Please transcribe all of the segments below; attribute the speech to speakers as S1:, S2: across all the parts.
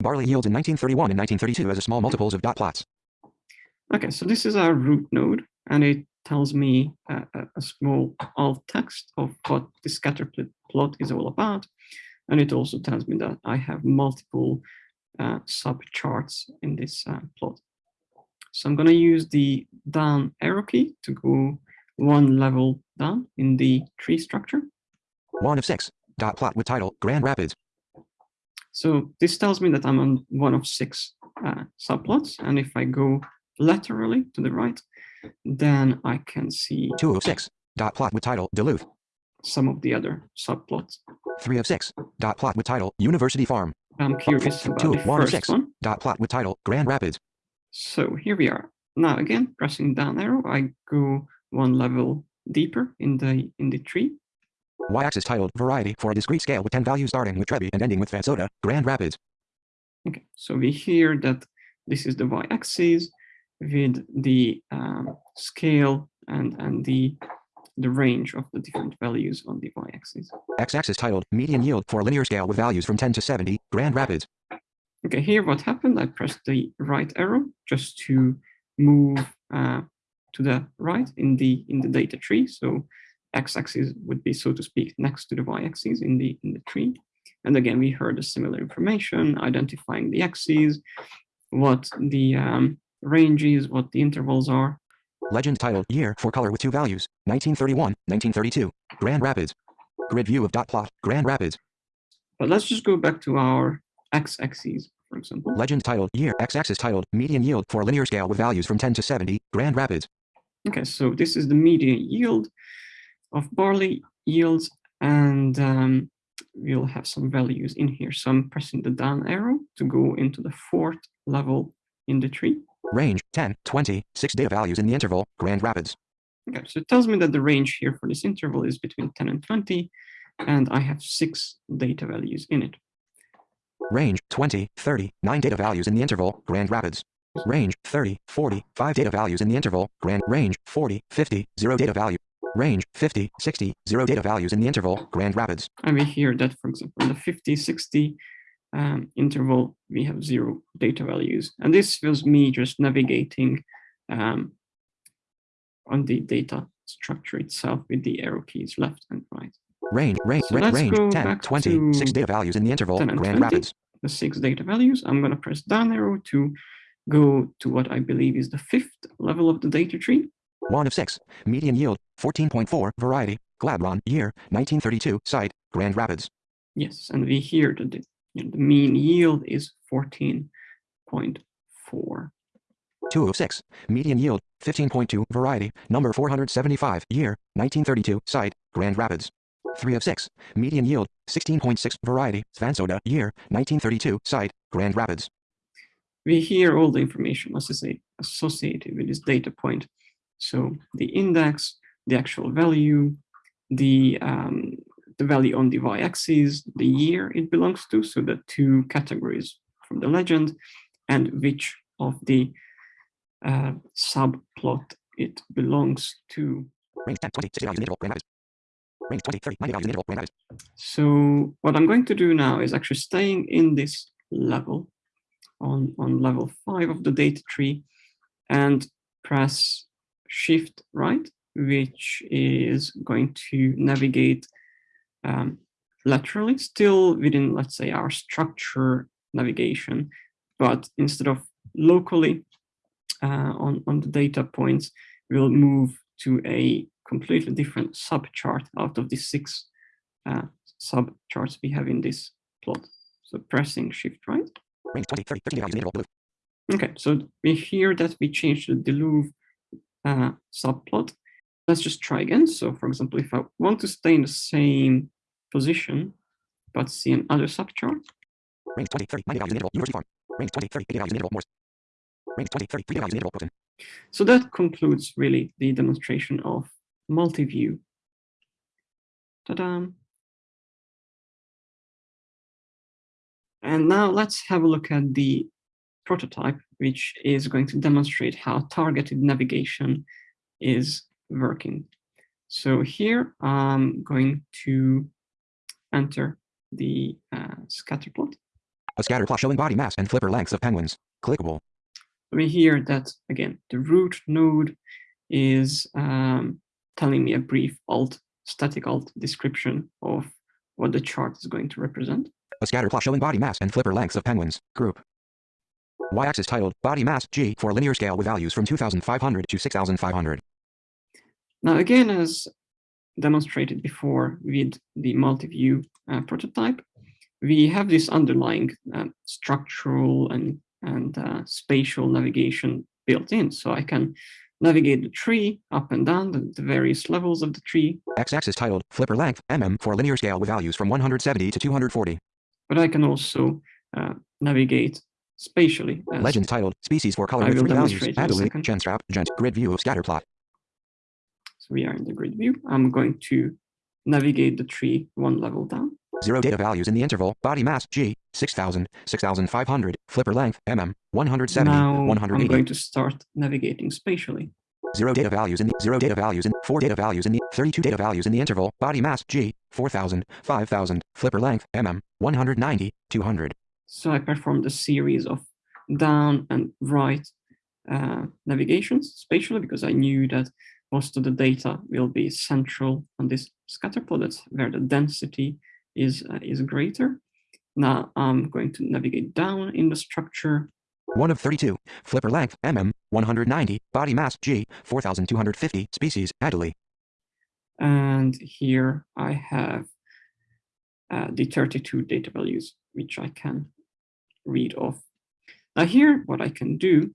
S1: Barley yields in 1931 and 1932 as a small multiples of dot plots.
S2: Okay, so this is our root node, and it tells me a, a small alt text of what the scatter plot is all about. And it also tells me that I have multiple uh, subcharts in this uh, plot. So I'm going to use the down arrow key to go one level down in the tree structure.
S1: One of six, dot plot with title, Grand Rapids.
S2: So this tells me that I'm on one of six uh, subplots. And if I go laterally to the right, then I can see
S1: two of six, dot plot with title, Duluth.
S2: Some of the other subplots.
S1: Three of six, dot plot with title, University Farm.
S2: I'm curious about
S1: Two,
S2: the
S1: one
S2: first
S1: six,
S2: one.
S1: dot plot with title, Grand Rapids.
S2: So here we are. Now again, pressing down arrow, I go one level deeper in the in the tree.
S1: Y-axis titled Variety for a discrete scale with 10 values starting with Trebi and ending with Svansota, Grand Rapids.
S2: Okay, so we hear that this is the y-axis with the um, scale and and the the range of the different values on the y-axis.
S1: X-axis titled Median Yield for a linear scale with values from 10 to 70, Grand Rapids.
S2: Okay, here what happened, I pressed the right arrow just to move uh, to the right in the in the data tree. So x-axis would be, so to speak, next to the y-axis in the in the tree. And again, we heard a similar information, identifying the axes, what the um, range is, what the intervals are.
S1: Legend titled Year for color with two values, 1931, 1932, Grand Rapids. Grid view of dot plot, Grand Rapids.
S2: But let's just go back to our x-axis, for example.
S1: Legend titled Year, x-axis titled Median Yield for a linear scale with values from 10 to 70, Grand Rapids.
S2: Okay, so this is the median yield of barley yields, and um, we'll have some values in here. So I'm pressing the down arrow to go into the fourth level in the tree.
S1: Range 10, 20, 6 data values in the interval, Grand Rapids.
S2: Okay, so it tells me that the range here for this interval is between 10 and 20, and I have six data values in it.
S1: Range 20, 30, 9 data values in the interval, Grand Rapids. Range 30, 40, 5 data values in the interval, Grand Range 40, 50, 0 data value. Range 50, 60, 0 data values in the interval, Grand Rapids.
S2: And we hear that, for example, in the 50, 60 um, interval, we have zero data values. And this was me just navigating um, on the data structure itself with the arrow keys left and right.
S1: Range, range,
S2: So
S1: range
S2: go
S1: 10, 20, 6 data values in the interval, Grand
S2: 20.
S1: Rapids.
S2: The six data values, I'm going to press down arrow to go to what I believe is the fifth level of the data tree.
S1: 1 of 6, median yield, 14.4, variety, Glabron, year, 1932, site, Grand Rapids.
S2: Yes, and we hear that the, you know, the mean yield is 14.4.
S1: 2 of 6, median yield, 15.2, variety, number 475, year, 1932, site, Grand Rapids. 3 of 6, median yield, 16.6, variety, Svansota, year, 1932, site, Grand Rapids.
S2: We hear all the information associated associated with this data point. So the index, the actual value, the um, the value on the y-axis, the year it belongs to, so the two categories from the legend, and which of the uh, subplot it belongs to.
S1: Range 10, 20, 60 values in interval, Grand Range 20, 30, 90 values in interval, Grand
S2: So what I'm going to do now is actually staying in this level on, on level five of the data tree and press shift right, which is going to navigate um, laterally, still within, let's say, our structure navigation, but instead of locally uh, on, on the data points, we'll move to a completely different subchart out of the six uh, subcharts we have in this plot. So pressing shift right.
S1: Range 20, 30, 30 values in interval, blue.
S2: Okay, so we hear that we changed the Duluth uh, subplot. Let's just try again. So for example, if I want to stay in the same position, but see another subchart,
S1: Range 20, 30, 90 values in interval, University. Range 20, 30, 80 values in interval, Morse. Range 20, 30, 3 values in interval.
S2: So that concludes really the demonstration of multi-view. Ta-da! And now let's have a look at the prototype, which is going to demonstrate how targeted navigation is working. So here I'm going to enter the uh, scatter plot.
S1: A scatter plot showing body mass and flipper lengths of penguins. Clickable.
S2: We hear that, again, the root node is um, telling me a brief alt, static alt description of what the chart is going to represent.
S1: A scatter plot showing body mass and flipper lengths of penguins. Group. Y-axis titled Body Mass G for linear scale with values from 2500 to 6500.
S2: Now, again, as demonstrated before with the multi-view uh, prototype, we have this underlying uh, structural and, and uh, spatial navigation built in. So I can navigate the tree up and down the, the various levels of the tree.
S1: X-axis titled Flipper Length mm for linear scale with values from 170 to 240.
S2: But I can also uh, navigate spatially.
S1: Legends titled Species for color with three values. Adelie, Chinstrap, Gent, Grid View of Scatter Plot.
S2: So we are in the grid view. I'm going to navigate the tree one level down.
S1: Zero data values in the interval, body mass, G, 6,000, 6,500, flipper length, mm, 170,
S2: now
S1: 180.
S2: I'm going to start navigating spatially.
S1: Zero data values in the, zero data values in, four data values in the, 32 data values in the interval, body mass, G, 4,000, 5,000, flipper length, mm, 190, 200.
S2: So I performed a series of down and right uh, navigations spatially because I knew that most of the data will be central on this scatter plot. That's where the density is, uh, is greater. Now I'm going to navigate down in the structure.
S1: 1 of 32, flipper length, mm, 190, body mass, g, 4,250, species, Adelie.
S2: And here I have uh, the 32 data values, which I can read off. Now here, what I can do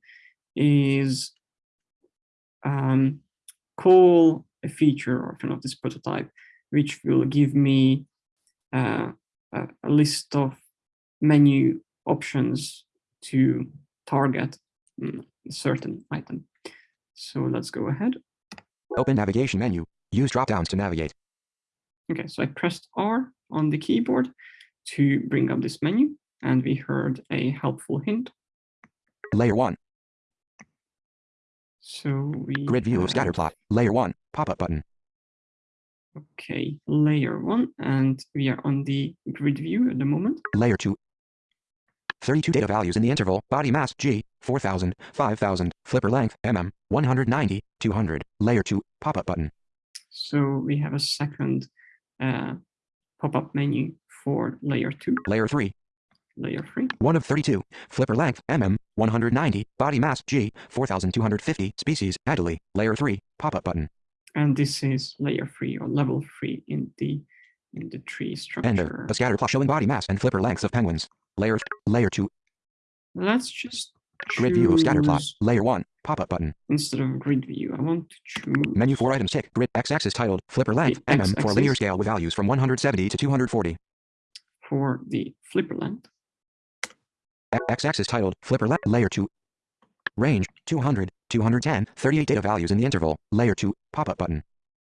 S2: is um, call a feature or kind of this prototype, which will give me uh, a, a list of menu options to target mm, a certain item. So let's go ahead.
S1: Open navigation menu. Use drop-downs to navigate.
S2: Okay, so I pressed R on the keyboard to bring up this menu, and we heard a helpful hint.
S1: Layer 1.
S2: So we
S1: Grid view
S2: have-
S1: scatter plot. Layer 1. Pop-up button.
S2: Okay, layer one, and we are on the grid view at the moment.
S1: Layer 2. 32 data values in the interval, body mass, G, 4,000, 5,000, flipper length, mm, 190, 200. Layer 2. Pop-up button.
S2: So we have a second uh, pop-up menu for layer two,
S1: Layer 3.
S2: Layer three.
S1: 1 of 32, flipper length, mm, 190, body mass, G, 4,250, species, Adelie. Layer 3. Pop-up button.
S2: And this is layer three or level three in the in the tree structure.
S1: Ender. A scatter plot showing body mass and flipper lengths of penguins. Layer Layer 2.
S2: Let's just
S1: Grid view of scatter plot. Layer 1. Pop-up button.
S2: Instead of grid view, I want to choose
S1: Menu 4 items tick. Grid X-axis titled Flipper length mm for linear scale with values from 170 to 240.
S2: for the flipper length.
S1: X- X-axis titled Flipper length Layer 2. Range 200, 210, 38 data values in the interval. Layer 2. Pop-up button.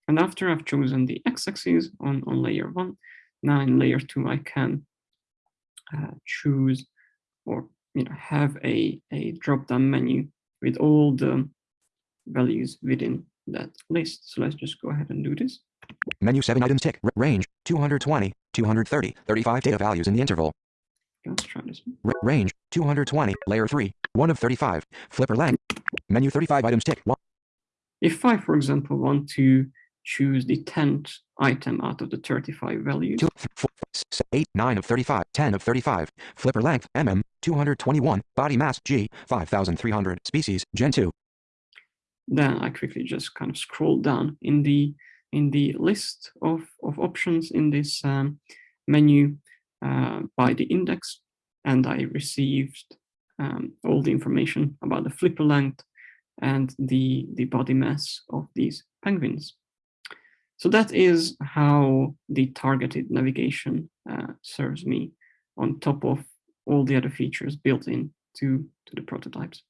S2: And after I've chosen the x-axis on, on layer one, now in layer two, I can uh, choose or you know have a, a drop-down menu with all the values within that list. So let's just go ahead and do this.
S1: Menu 7 items tick. Range 220, 230, 35 data values in the interval.
S2: Let's try this. one.
S1: Range 220. Layer 3. 1 of 35. Flipper length. Menu 35 items tick. 1.
S2: If I, for example, want to choose the 10th item out of the 35 values,
S1: 2, th- 4, 6, 8, 9 of 35, 10 of 35, flipper length, mm, 221, body mass, G, 5300, species, Gentoo,
S2: then I quickly just kind of scroll down in the in the list of, of options in this um, menu uh, by the index, and I received um, all the information about the flipper length and the, the body mass of these penguins. So that is how the targeted navigation uh, serves me on top of all the other features built in to, to the prototypes.